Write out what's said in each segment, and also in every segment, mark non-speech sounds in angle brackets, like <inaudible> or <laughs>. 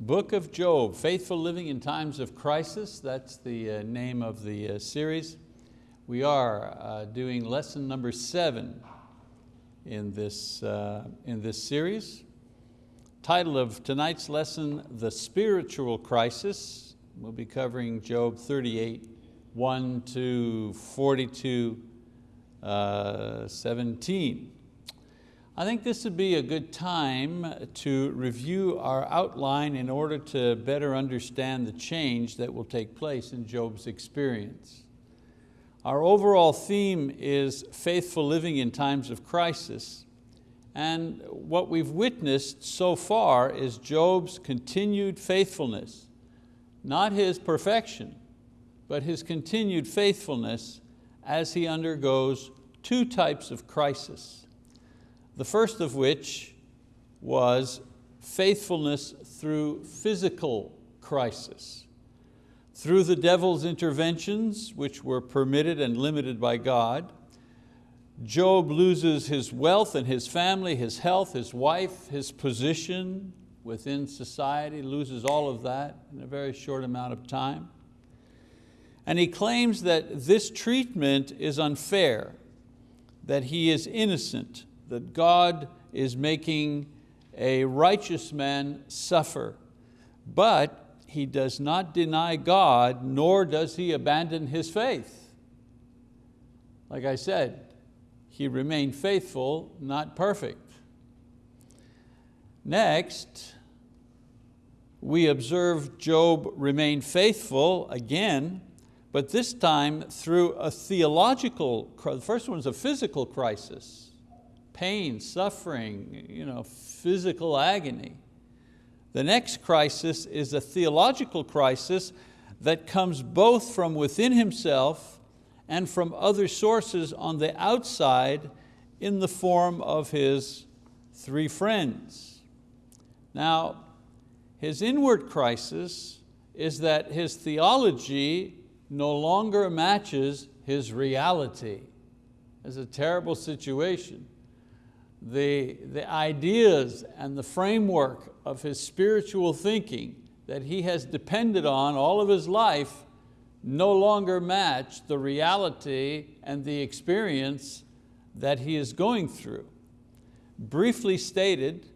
Book of Job, Faithful Living in Times of Crisis. That's the uh, name of the uh, series. We are uh, doing lesson number seven in this, uh, in this series. Title of tonight's lesson, The Spiritual Crisis. We'll be covering Job 38, 1 to 42, uh, 17. I think this would be a good time to review our outline in order to better understand the change that will take place in Job's experience. Our overall theme is faithful living in times of crisis. And what we've witnessed so far is Job's continued faithfulness, not his perfection, but his continued faithfulness as he undergoes two types of crisis. The first of which was faithfulness through physical crisis. Through the devil's interventions, which were permitted and limited by God, Job loses his wealth and his family, his health, his wife, his position within society, loses all of that in a very short amount of time. And he claims that this treatment is unfair, that he is innocent, that God is making a righteous man suffer, but he does not deny God, nor does he abandon his faith. Like I said, he remained faithful, not perfect. Next, we observe Job remain faithful again, but this time through a theological, the first one is a physical crisis pain, suffering, you know, physical agony. The next crisis is a theological crisis that comes both from within himself and from other sources on the outside in the form of his three friends. Now, his inward crisis is that his theology no longer matches his reality. It's a terrible situation the, the ideas and the framework of his spiritual thinking that he has depended on all of his life no longer match the reality and the experience that he is going through. Briefly stated,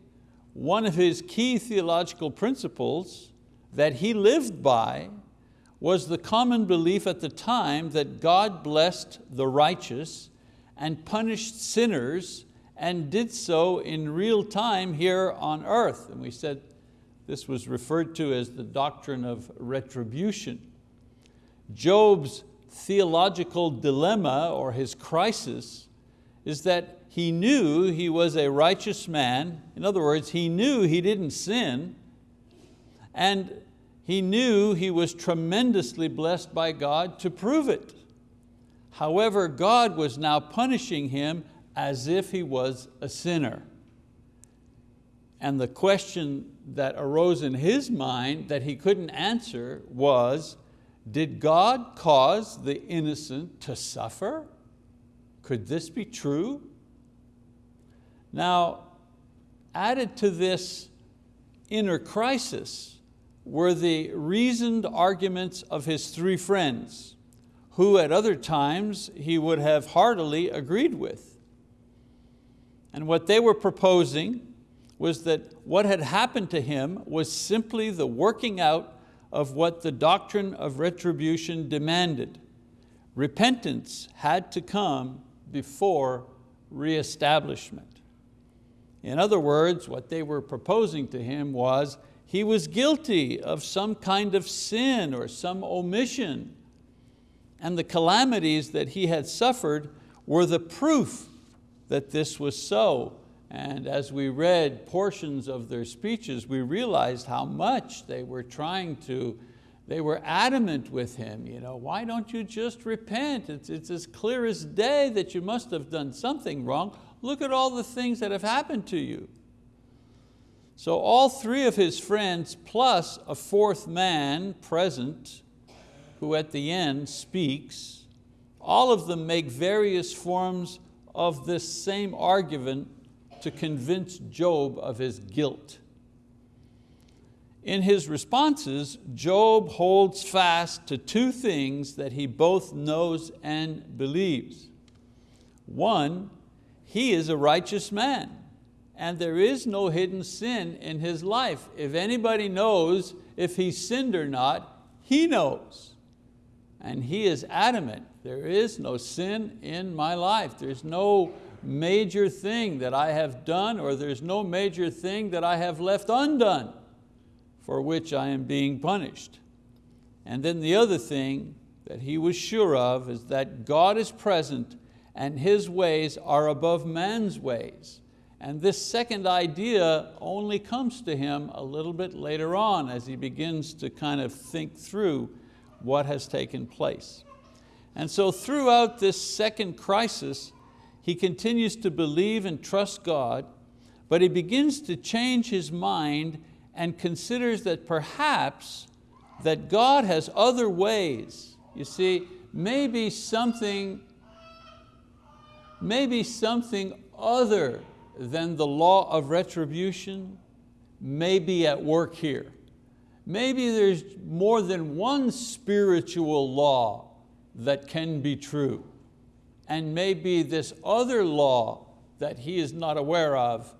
one of his key theological principles that he lived by was the common belief at the time that God blessed the righteous and punished sinners and did so in real time here on earth. And we said this was referred to as the doctrine of retribution. Job's theological dilemma or his crisis is that he knew he was a righteous man. In other words, he knew he didn't sin and he knew he was tremendously blessed by God to prove it. However, God was now punishing him as if he was a sinner. And the question that arose in his mind that he couldn't answer was, did God cause the innocent to suffer? Could this be true? Now, added to this inner crisis were the reasoned arguments of his three friends, who at other times he would have heartily agreed with. And what they were proposing was that what had happened to him was simply the working out of what the doctrine of retribution demanded. Repentance had to come before reestablishment. In other words, what they were proposing to him was he was guilty of some kind of sin or some omission. And the calamities that he had suffered were the proof that this was so. And as we read portions of their speeches, we realized how much they were trying to, they were adamant with him. You know, why don't you just repent? It's, it's as clear as day that you must have done something wrong. Look at all the things that have happened to you. So all three of his friends, plus a fourth man present, who at the end speaks, all of them make various forms of this same argument to convince Job of his guilt. In his responses, Job holds fast to two things that he both knows and believes. One, he is a righteous man and there is no hidden sin in his life. If anybody knows if he sinned or not, he knows. And he is adamant, there is no sin in my life. There's no major thing that I have done or there's no major thing that I have left undone for which I am being punished. And then the other thing that he was sure of is that God is present and His ways are above man's ways. And this second idea only comes to him a little bit later on as he begins to kind of think through what has taken place. And so throughout this second crisis, he continues to believe and trust God, but he begins to change his mind and considers that perhaps that God has other ways. You see, maybe something, maybe something other than the law of retribution may be at work here. Maybe there's more than one spiritual law that can be true. And maybe this other law that he is not aware of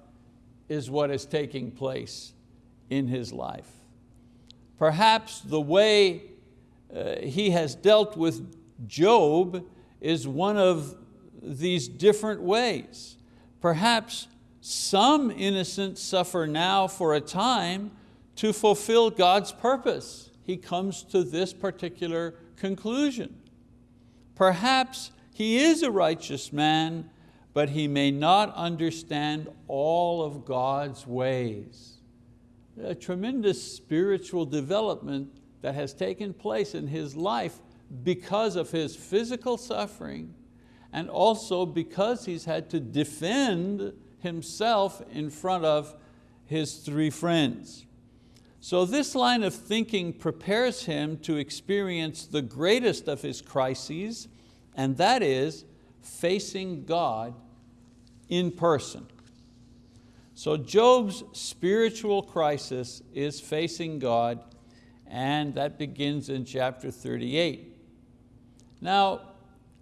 is what is taking place in his life. Perhaps the way uh, he has dealt with Job is one of these different ways. Perhaps some innocents suffer now for a time to fulfill God's purpose. He comes to this particular conclusion. Perhaps he is a righteous man, but he may not understand all of God's ways a tremendous spiritual development that has taken place in his life because of his physical suffering and also because he's had to defend himself in front of his three friends. So this line of thinking prepares him to experience the greatest of his crises, and that is facing God in person. So Job's spiritual crisis is facing God and that begins in chapter 38. Now,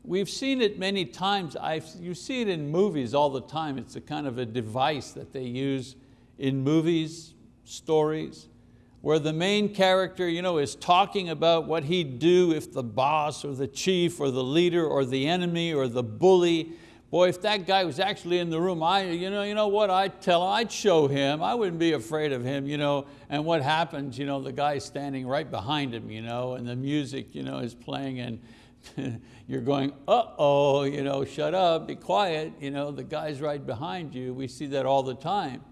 we've seen it many times. I've, you see it in movies all the time. It's a kind of a device that they use in movies, stories, where the main character you know, is talking about what he'd do if the boss or the chief or the leader or the enemy or the bully Boy, if that guy was actually in the room, I, you, know, you know what, I'd tell him, I'd show him, I wouldn't be afraid of him. You know, and what happens, you know, the guy's standing right behind him, you know, and the music you know, is playing and <laughs> you're going, uh-oh, you know, shut up, be quiet, you know, the guy's right behind you. We see that all the time.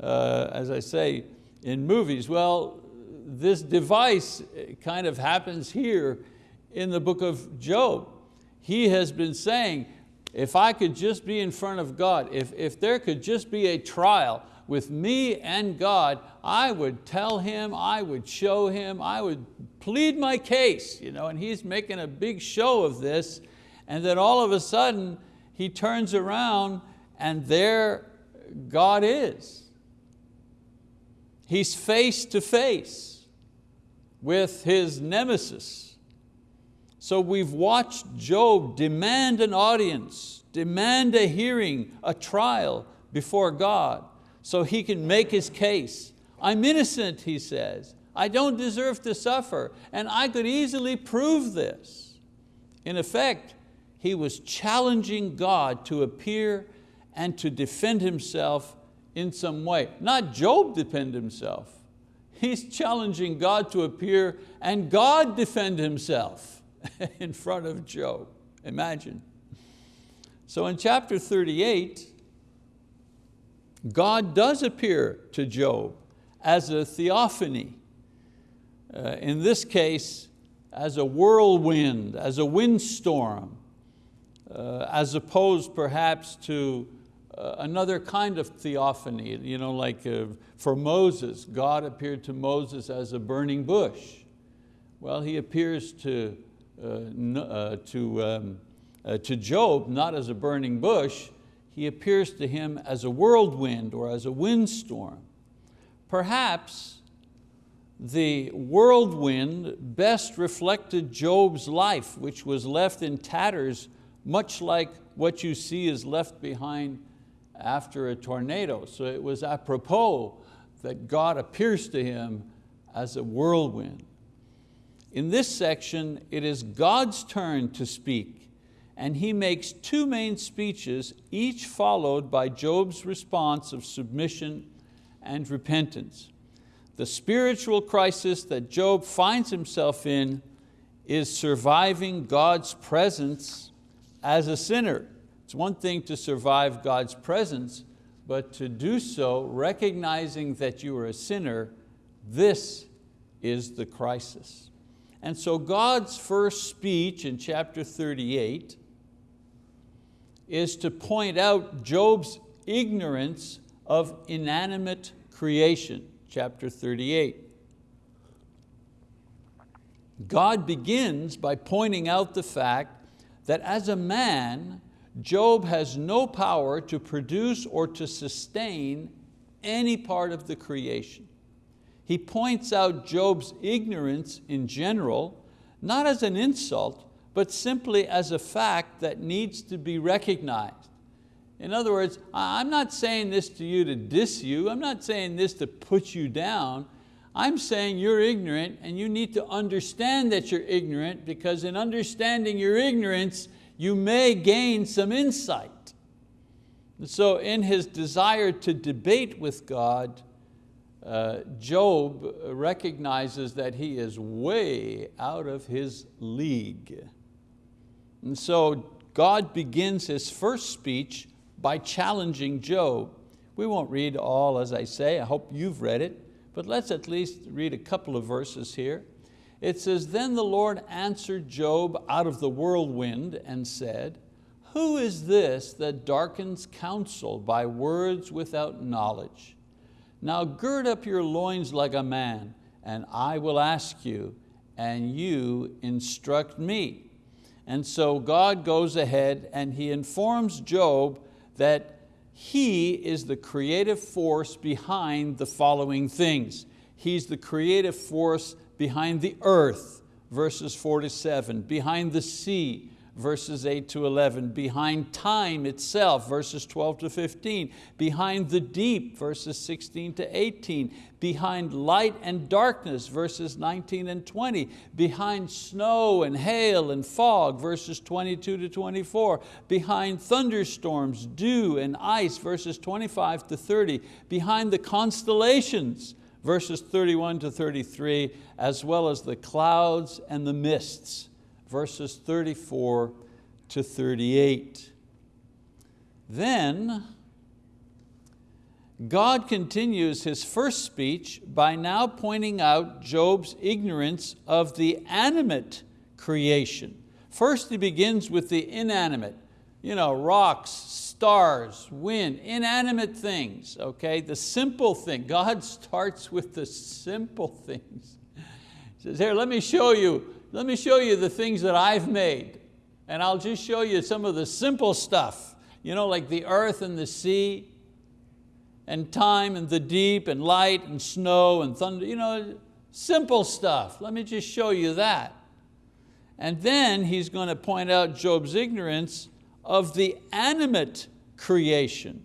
Uh, as I say, in movies, well, this device kind of happens here in the book of Job. He has been saying, if I could just be in front of God, if, if there could just be a trial with me and God, I would tell him, I would show him, I would plead my case. You know, and he's making a big show of this. And then all of a sudden, he turns around and there God is. He's face to face with his nemesis. So we've watched Job demand an audience, demand a hearing, a trial before God so he can make his case. I'm innocent, he says. I don't deserve to suffer, and I could easily prove this. In effect, he was challenging God to appear and to defend himself in some way. Not Job defend himself. He's challenging God to appear and God defend himself. <laughs> in front of Job. Imagine. So in chapter 38, God does appear to Job as a theophany. Uh, in this case, as a whirlwind, as a windstorm, uh, as opposed perhaps to another kind of theophany, you know, like uh, for Moses, God appeared to Moses as a burning bush. Well, he appears to uh, uh, to, um, uh, to Job not as a burning bush, he appears to him as a whirlwind or as a windstorm. Perhaps the whirlwind best reflected Job's life, which was left in tatters, much like what you see is left behind after a tornado. So it was apropos that God appears to him as a whirlwind. In this section, it is God's turn to speak, and he makes two main speeches, each followed by Job's response of submission and repentance. The spiritual crisis that Job finds himself in is surviving God's presence as a sinner. It's one thing to survive God's presence, but to do so recognizing that you are a sinner, this is the crisis. And so God's first speech in chapter 38 is to point out Job's ignorance of inanimate creation chapter 38. God begins by pointing out the fact that as a man, Job has no power to produce or to sustain any part of the creation. He points out Job's ignorance in general, not as an insult, but simply as a fact that needs to be recognized. In other words, I'm not saying this to you to diss you, I'm not saying this to put you down, I'm saying you're ignorant and you need to understand that you're ignorant because in understanding your ignorance, you may gain some insight. So in his desire to debate with God, uh, Job recognizes that he is way out of his league. And so God begins his first speech by challenging Job. We won't read all as I say, I hope you've read it, but let's at least read a couple of verses here. It says, then the Lord answered Job out of the whirlwind and said, who is this that darkens counsel by words without knowledge? Now gird up your loins like a man, and I will ask you, and you instruct me. And so God goes ahead and He informs Job that He is the creative force behind the following things. He's the creative force behind the earth, verses four to seven, behind the sea, verses 8 to 11, behind time itself, verses 12 to 15, behind the deep, verses 16 to 18, behind light and darkness, verses 19 and 20, behind snow and hail and fog, verses 22 to 24, behind thunderstorms, dew and ice, verses 25 to 30, behind the constellations, verses 31 to 33, as well as the clouds and the mists, verses 34 to 38. Then God continues his first speech by now pointing out Job's ignorance of the animate creation. First he begins with the inanimate, you know, rocks, stars, wind, inanimate things, okay? The simple thing. God <laughs> starts with the simple things. He says, here, let me show you let me show you the things that I've made. And I'll just show you some of the simple stuff, you know, like the earth and the sea, and time and the deep, and light and snow and thunder, you know, simple stuff. Let me just show you that. And then he's going to point out Job's ignorance of the animate creation.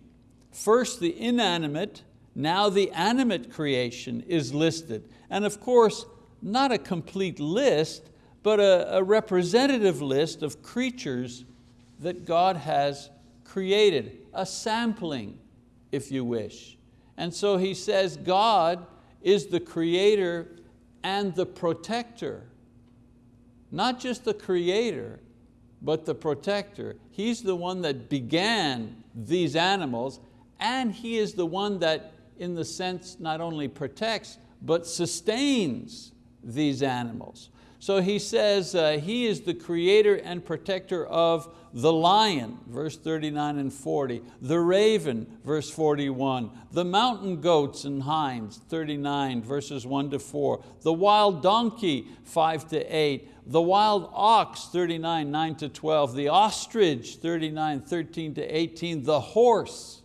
First the inanimate, now the animate creation is listed. And of course, not a complete list, but a, a representative list of creatures that God has created, a sampling, if you wish. And so he says God is the creator and the protector. Not just the creator, but the protector. He's the one that began these animals and He is the one that in the sense not only protects, but sustains these animals. So he says uh, he is the creator and protector of the lion, verse 39 and 40, the raven, verse 41, the mountain goats and hinds, 39, verses 1 to 4, the wild donkey, 5 to 8, the wild ox, 39, 9 to 12, the ostrich, 39, 13 to 18, the horse,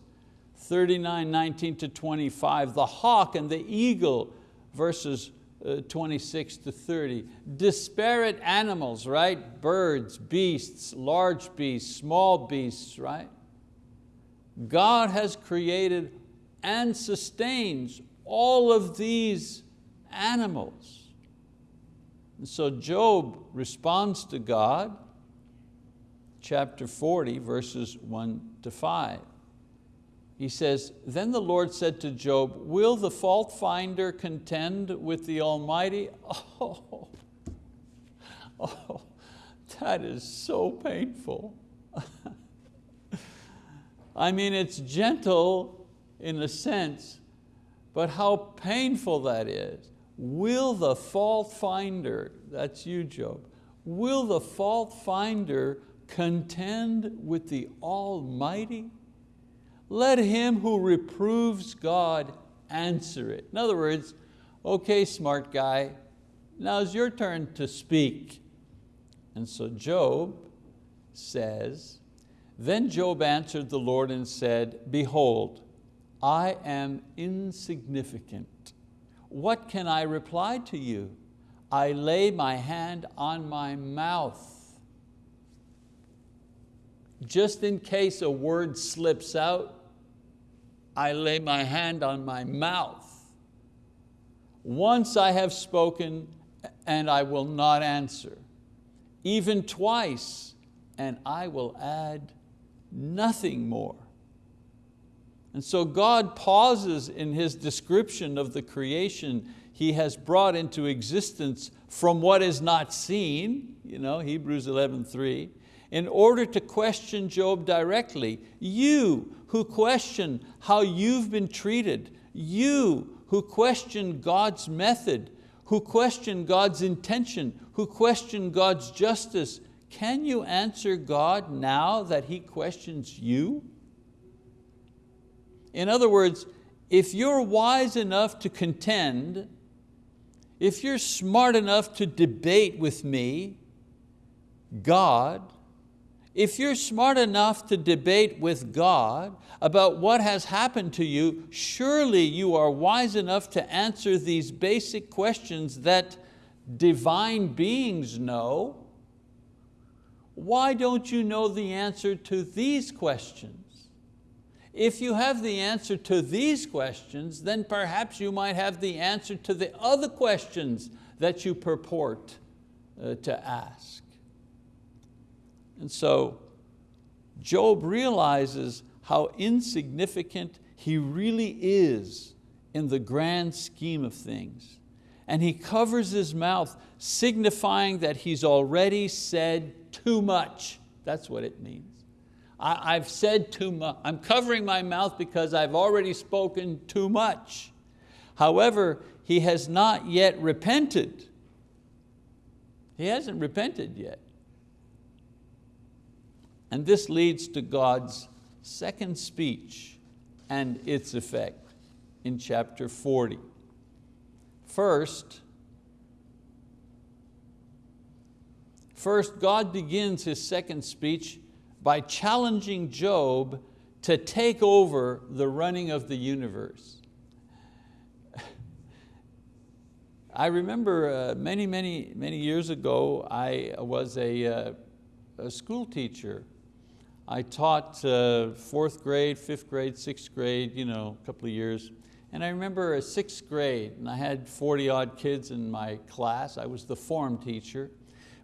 39, 19 to 25, the hawk and the eagle, verses Uh, 26 to 30. Disparate animals, right? Birds, beasts, large beasts, small beasts, right? God has created and sustains all of these animals. And so Job responds to God, chapter 40, verses one to five. He says, then the Lord said to Job, will the fault finder contend with the Almighty? Oh, <laughs> oh that is so painful. <laughs> I mean, it's gentle in a sense, but how painful that is. Will the fault finder, that's you Job, will the fault finder contend with the Almighty? Let him who reproves God answer it. In other words, okay, smart guy, now it's your turn to speak. And so Job says, then Job answered the Lord and said, behold, I am insignificant. What can I reply to you? I lay my hand on my mouth. Just in case a word slips out, I lay my hand on my mouth. Once I have spoken and I will not answer. Even twice and I will add nothing more. And so God pauses in His description of the creation He has brought into existence from what is not seen, you know, Hebrews 11.3, in order to question Job directly. You who question how you've been treated, you who question God's method, who question God's intention, who question God's justice, can you answer God now that He questions you? In other words, if you're wise enough to contend, if you're smart enough to debate with me, God, if you're smart enough to debate with God about what has happened to you, surely you are wise enough to answer these basic questions that divine beings know. Why don't you know the answer to these questions? If you have the answer to these questions, then perhaps you might have the answer to the other questions that you purport uh, to ask. And so Job realizes how insignificant he really is in the grand scheme of things. And he covers his mouth, signifying that he's already said too much. That's what it means. I, have said too much. I'm covering my mouth because I've already spoken too much. However, he has not yet repented. He hasn't repented yet. And this leads to God's second speech and its effect in chapter 40. First, first God begins his second speech by challenging Job to take over the running of the universe. I remember uh, many, many, many years ago, I was a, uh, a school teacher I taught uh, fourth grade, fifth grade, sixth grade, you know, a couple of years. And I remember a sixth grade, and I had 40 odd kids in my class. I was the form teacher.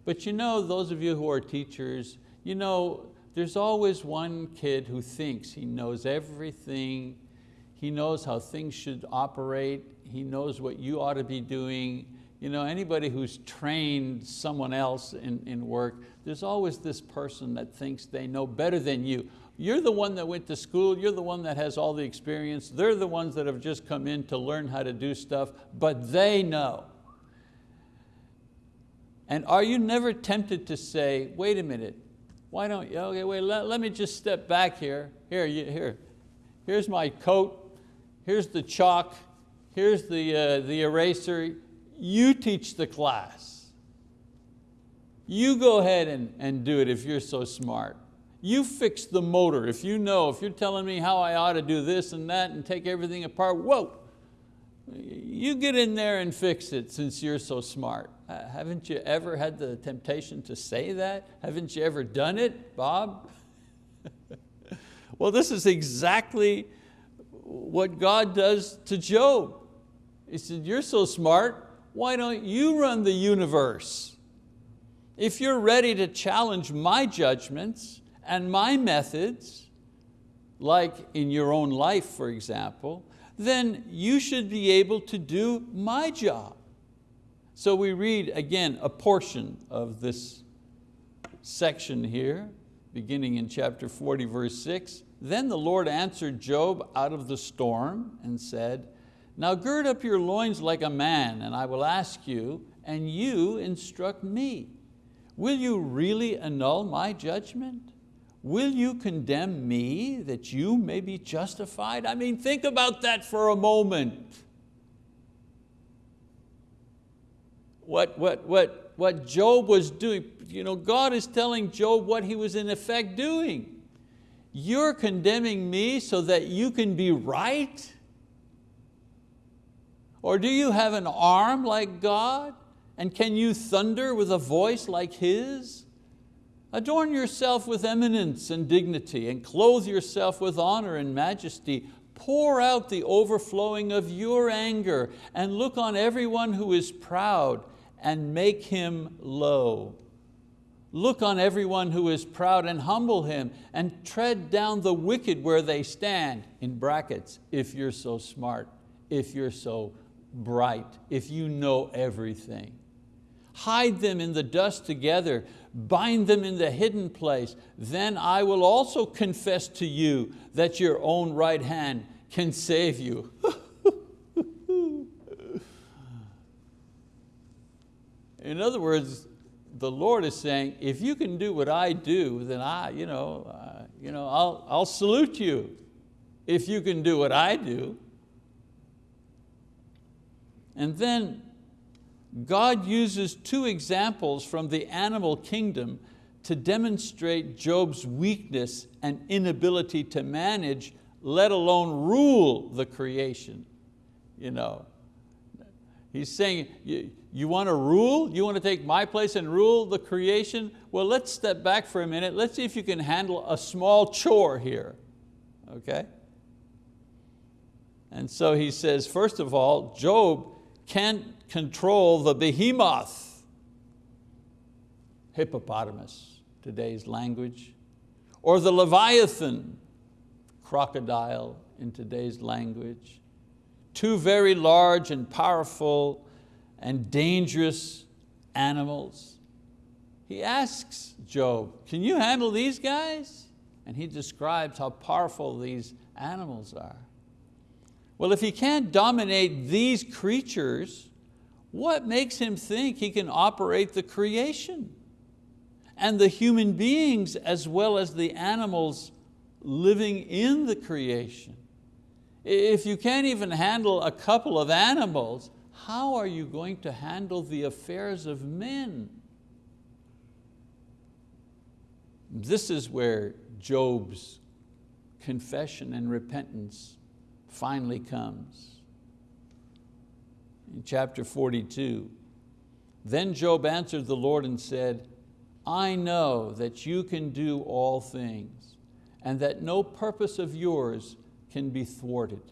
But you know, those of you who are teachers, you know, there's always one kid who thinks he knows everything, he knows how things should operate, he knows what you ought to be doing, you know, anybody who's trained someone else in, in work, there's always this person that thinks they know better than you. You're the one that went to school, you're the one that has all the experience, they're the ones that have just come in to learn how to do stuff, but they know. And are you never tempted to say, wait a minute, why don't you, okay, wait, let, let me just step back here. Here, you, here, here's my coat, here's the chalk, here's the, uh, the eraser, you teach the class. You go ahead and, and do it if you're so smart. You fix the motor. If you know, if you're telling me how I ought to do this and that and take everything apart, whoa, you get in there and fix it since you're so smart. Uh, haven't you ever had the temptation to say that? Haven't you ever done it, Bob? <laughs> well, this is exactly what God does to Job. He said, you're so smart, why don't you run the universe? If you're ready to challenge my judgments and my methods, like in your own life, for example, then you should be able to do my job. So we read again a portion of this section here, beginning in chapter 40, verse six. Then the Lord answered Job out of the storm and said, now gird up your loins like a man, and I will ask you, and you instruct me. Will you really annul my judgment? Will you condemn me that you may be justified? I mean, think about that for a moment. What, what, what, what Job was doing, you know, God is telling Job what he was in effect doing. You're condemning me so that you can be right? Or do you have an arm like God? And can you thunder with a voice like His? Adorn yourself with eminence and dignity and clothe yourself with honor and majesty. Pour out the overflowing of your anger and look on everyone who is proud and make him low. Look on everyone who is proud and humble him and tread down the wicked where they stand, in brackets, if you're so smart, if you're so bright, if you know everything. Hide them in the dust together, bind them in the hidden place. Then I will also confess to you that your own right hand can save you. <laughs> in other words, the Lord is saying, if you can do what I do, then I, you know, uh, you know, I'll, I'll salute you. If you can do what I do. And then God uses two examples from the animal kingdom to demonstrate Job's weakness and inability to manage, let alone rule the creation. You know, he's saying, you, you want to rule? You want to take my place and rule the creation? Well, let's step back for a minute. Let's see if you can handle a small chore here, okay? And so he says, first of all, Job can't control the behemoth, hippopotamus, today's language, or the leviathan, crocodile in today's language. Two very large and powerful and dangerous animals. He asks Job, can you handle these guys? And he describes how powerful these animals are. Well, if he can't dominate these creatures, what makes him think he can operate the creation? And the human beings as well as the animals living in the creation. If you can't even handle a couple of animals, how are you going to handle the affairs of men? This is where Job's confession and repentance finally comes. In chapter 42, then Job answered the Lord and said, I know that you can do all things and that no purpose of yours can be thwarted.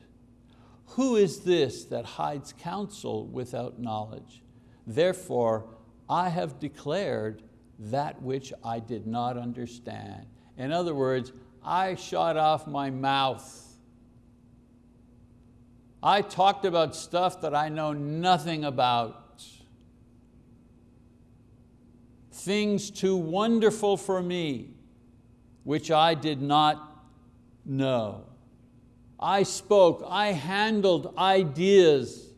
Who is this that hides counsel without knowledge? Therefore, I have declared that which I did not understand. In other words, I shot off my mouth I talked about stuff that I know nothing about. Things too wonderful for me, which I did not know. I spoke, I handled ideas,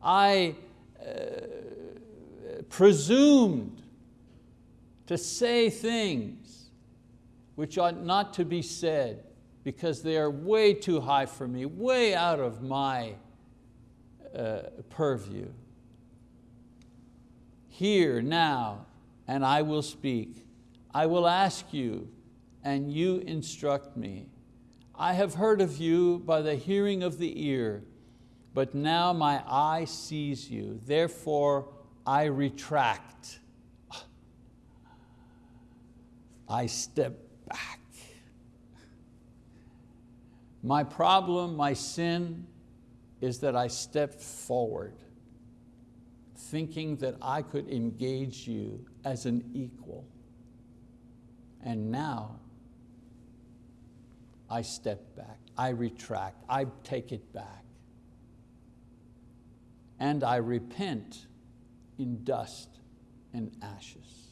I uh, presumed to say things which ought not to be said because they are way too high for me, way out of my uh, purview. Hear now, and I will speak. I will ask you, and you instruct me. I have heard of you by the hearing of the ear, but now my eye sees you, therefore I retract. I step back. My problem, my sin, is that I stepped forward, thinking that I could engage you as an equal. And now I step back, I retract, I take it back. And I repent in dust and ashes.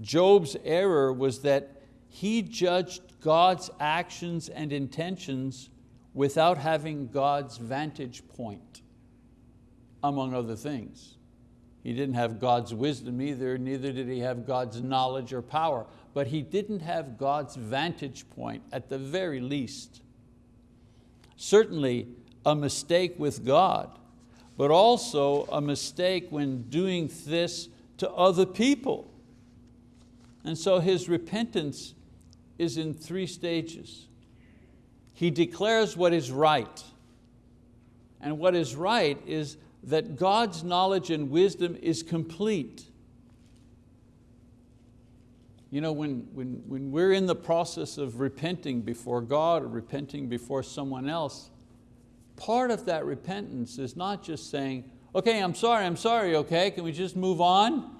Job's error was that he judged God's actions and intentions without having God's vantage point, among other things. He didn't have God's wisdom either, neither did he have God's knowledge or power, but he didn't have God's vantage point at the very least. Certainly a mistake with God, but also a mistake when doing this to other people. And so his repentance is in three stages. He declares what is right. And what is right is that God's knowledge and wisdom is complete. You know, when, when, when we're in the process of repenting before God or repenting before someone else, part of that repentance is not just saying, okay, I'm sorry, I'm sorry, okay, can we just move on?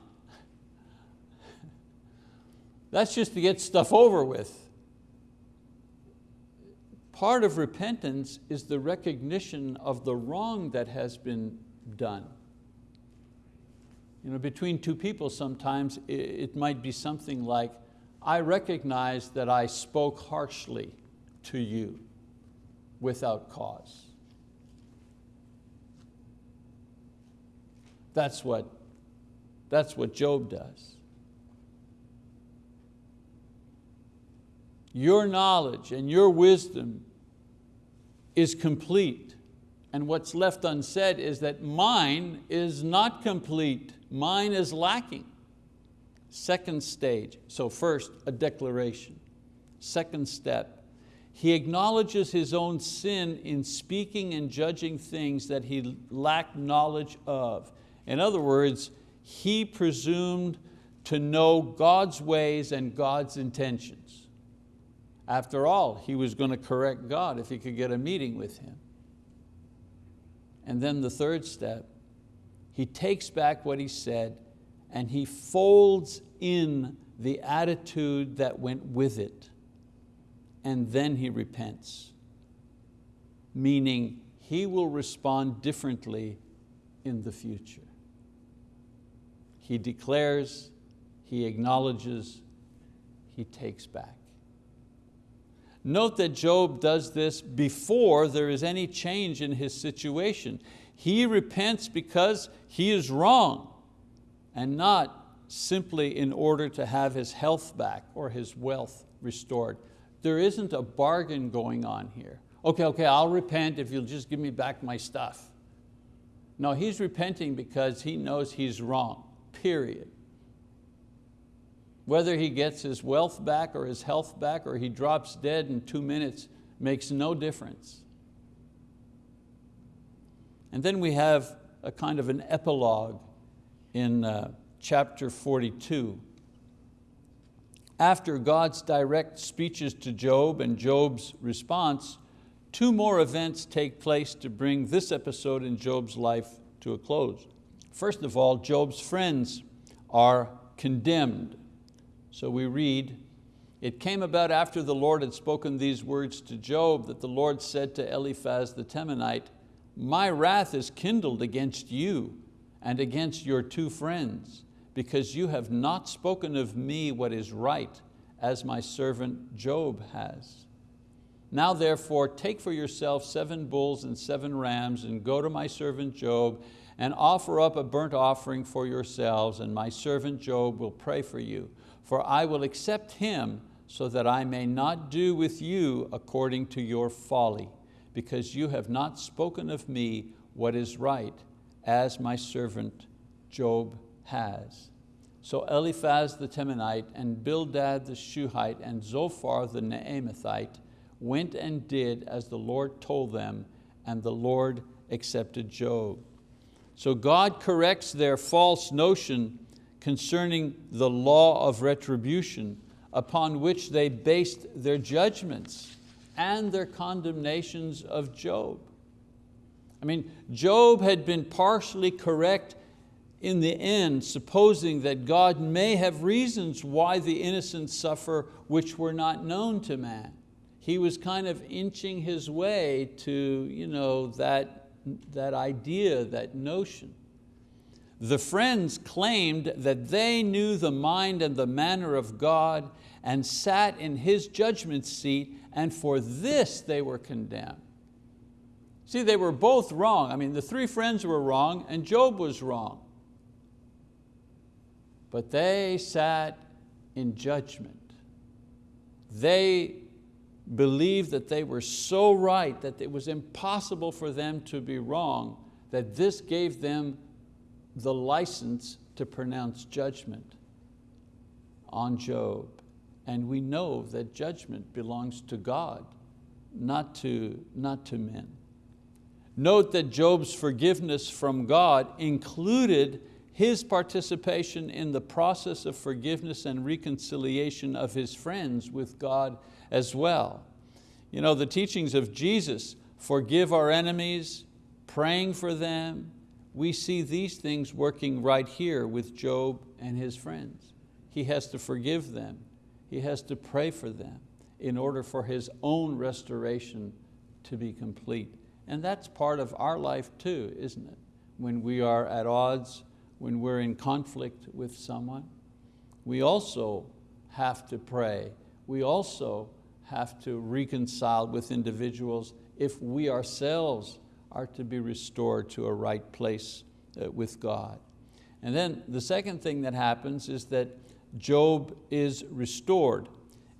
That's just to get stuff over with. Part of repentance is the recognition of the wrong that has been done. You know, between two people sometimes it might be something like, I recognize that I spoke harshly to you without cause. That's what, that's what Job does. Your knowledge and your wisdom is complete. And what's left unsaid is that mine is not complete. Mine is lacking. Second stage, so first a declaration. Second step, he acknowledges his own sin in speaking and judging things that he lacked knowledge of. In other words, he presumed to know God's ways and God's intentions. After all, he was going to correct God if he could get a meeting with him. And then the third step, he takes back what he said and he folds in the attitude that went with it. And then he repents, meaning he will respond differently in the future. He declares, he acknowledges, he takes back. Note that Job does this before there is any change in his situation. He repents because he is wrong and not simply in order to have his health back or his wealth restored. There isn't a bargain going on here. Okay, okay, I'll repent if you'll just give me back my stuff. No, he's repenting because he knows he's wrong, period. Whether he gets his wealth back or his health back or he drops dead in two minutes makes no difference. And then we have a kind of an epilogue in uh, chapter 42. After God's direct speeches to Job and Job's response, two more events take place to bring this episode in Job's life to a close. First of all, Job's friends are condemned. So we read, it came about after the Lord had spoken these words to Job that the Lord said to Eliphaz the Temanite, my wrath is kindled against you and against your two friends, because you have not spoken of me what is right, as my servant Job has. Now therefore take for yourself seven bulls and seven rams and go to my servant Job and offer up a burnt offering for yourselves and my servant Job will pray for you for I will accept him so that I may not do with you according to your folly, because you have not spoken of me what is right, as my servant Job has. So Eliphaz the Temanite and Bildad the Shuhite and Zophar the Naamathite went and did as the Lord told them, and the Lord accepted Job. So God corrects their false notion concerning the law of retribution upon which they based their judgments and their condemnations of Job. I mean, Job had been partially correct in the end, supposing that God may have reasons why the innocent suffer which were not known to man. He was kind of inching his way to you know, that, that idea, that notion. The friends claimed that they knew the mind and the manner of God and sat in His judgment seat and for this they were condemned. See, they were both wrong. I mean, the three friends were wrong and Job was wrong. But they sat in judgment. They believed that they were so right that it was impossible for them to be wrong, that this gave them the license to pronounce judgment on Job. And we know that judgment belongs to God, not to, not to men. Note that Job's forgiveness from God included his participation in the process of forgiveness and reconciliation of his friends with God as well. You know, the teachings of Jesus, forgive our enemies, praying for them, we see these things working right here with Job and his friends. He has to forgive them. He has to pray for them in order for his own restoration to be complete. And that's part of our life too, isn't it? When we are at odds, when we're in conflict with someone, we also have to pray. We also have to reconcile with individuals if we ourselves are to be restored to a right place uh, with God. And then the second thing that happens is that Job is restored.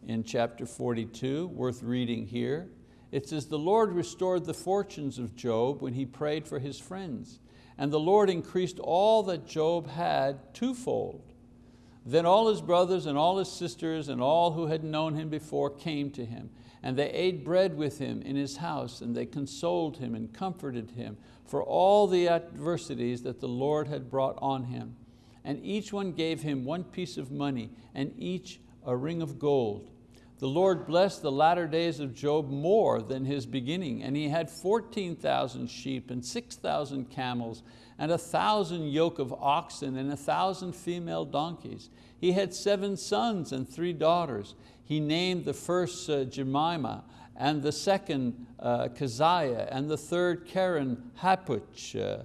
In chapter 42, worth reading here, it says, the Lord restored the fortunes of Job when he prayed for his friends. And the Lord increased all that Job had twofold. Then all his brothers and all his sisters and all who had known him before came to him. And they ate bread with him in his house, and they consoled him and comforted him for all the adversities that the Lord had brought on him. And each one gave him one piece of money, and each a ring of gold. The Lord blessed the latter days of Job more than his beginning, and he had 14,000 sheep and 6,000 camels and a thousand yoke of oxen and a thousand female donkeys. He had seven sons and three daughters. He named the first uh, Jemimah, and the second uh, Keziah, and the third Keren Happuch. Uh,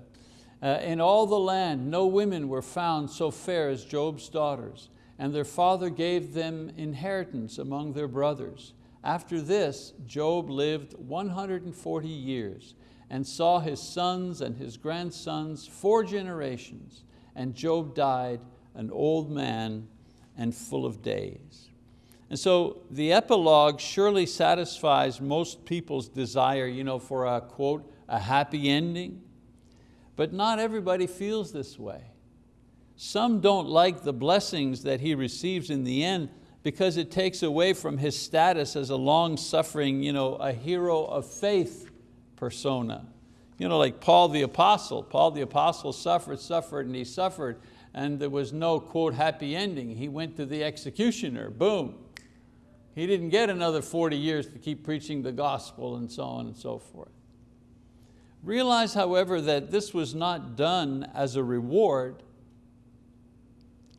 uh, in all the land, no women were found so fair as Job's daughters and their father gave them inheritance among their brothers. After this, Job lived 140 years and saw his sons and his grandsons four generations, and Job died an old man and full of days. And so the epilogue surely satisfies most people's desire you know, for a quote, a happy ending, but not everybody feels this way. Some don't like the blessings that he receives in the end because it takes away from his status as a long-suffering, you know, a hero of faith persona. You know, like Paul the apostle. Paul the apostle suffered, suffered, and he suffered, and there was no, quote, happy ending. He went to the executioner, boom. He didn't get another 40 years to keep preaching the gospel and so on and so forth. Realize, however, that this was not done as a reward,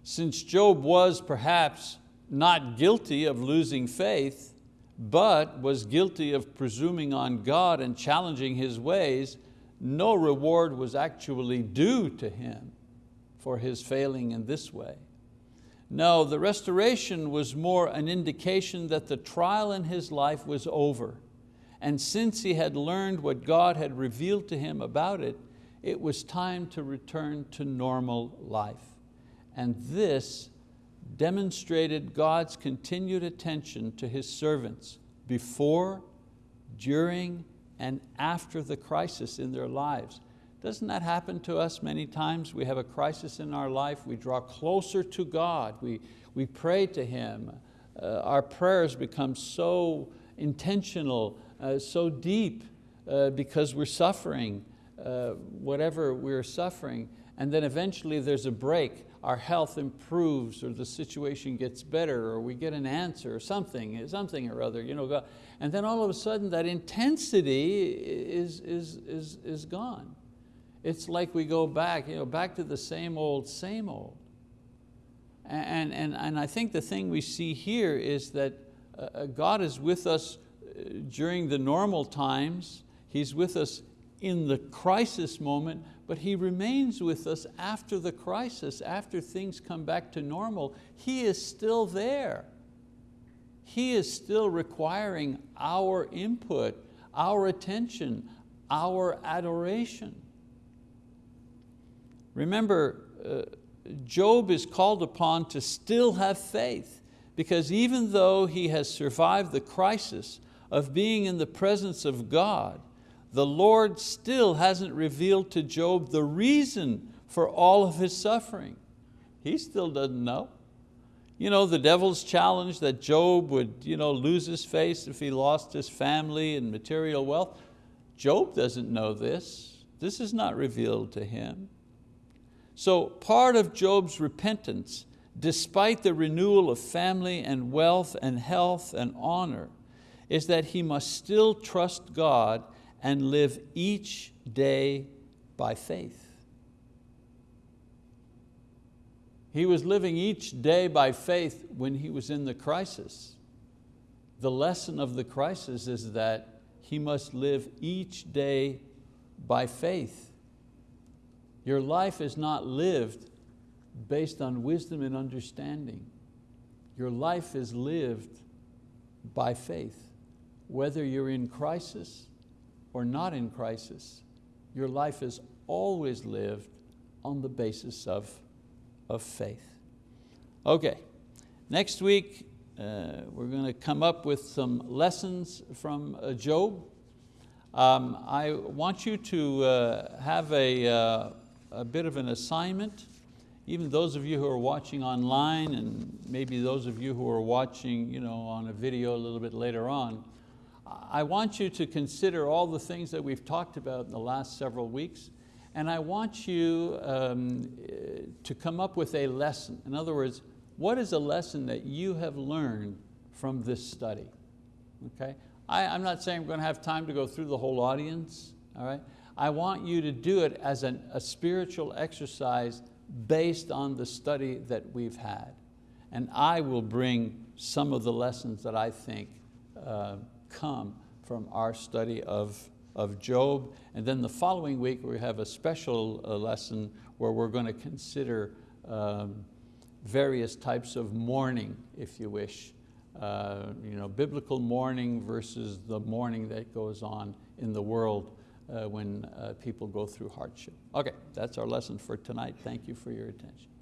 since Job was perhaps not guilty of losing faith, but was guilty of presuming on God and challenging His ways, no reward was actually due to him for his failing in this way. No, the restoration was more an indication that the trial in his life was over. And since he had learned what God had revealed to him about it, it was time to return to normal life. And this demonstrated God's continued attention to His servants before, during, and after the crisis in their lives. Doesn't that happen to us many times? We have a crisis in our life, we draw closer to God, we, we pray to Him. Uh, our prayers become so intentional, uh, so deep uh, because we're suffering, uh, whatever we're suffering, and then eventually there's a break, our health improves or the situation gets better or we get an answer or something, something or other. You know, and then all of a sudden that intensity is, is, is, is gone. It's like we go back, you know, back to the same old, same old. And, and, and I think the thing we see here is that uh, uh, God is with us uh, during the normal times, He's with us in the crisis moment, but He remains with us after the crisis, after things come back to normal. He is still there. He is still requiring our input, our attention, our adoration. Remember, uh, Job is called upon to still have faith because even though he has survived the crisis of being in the presence of God, the Lord still hasn't revealed to Job the reason for all of his suffering. He still doesn't know. You know, the devil's challenge that Job would you know, lose his face if he lost his family and material wealth. Job doesn't know this. This is not revealed to him. So part of Job's repentance, despite the renewal of family and wealth and health and honor, is that he must still trust God and live each day by faith. He was living each day by faith when he was in the crisis. The lesson of the crisis is that he must live each day by faith. Your life is not lived based on wisdom and understanding. Your life is lived by faith. Whether you're in crisis or not in crisis, your life is always lived on the basis of, of faith. Okay, next week uh, we're going to come up with some lessons from uh, Job. Um, I want you to uh, have a, uh, a bit of an assignment, even those of you who are watching online and maybe those of you who are watching you know, on a video a little bit later on, I want you to consider all the things that we've talked about in the last several weeks, and I want you um, to come up with a lesson. In other words, what is a lesson that you have learned from this study? Okay? I, am not saying I'm going to have time to go through the whole audience, all right? I want you to do it as an, a spiritual exercise based on the study that we've had. And I will bring some of the lessons that I think uh, come from our study of, of Job. And then the following week we have a special uh, lesson where we're going to consider um, various types of mourning, if you wish. Uh, you know, biblical mourning versus the mourning that goes on in the world uh, when uh, people go through hardship. Okay, that's our lesson for tonight. Thank you for your attention.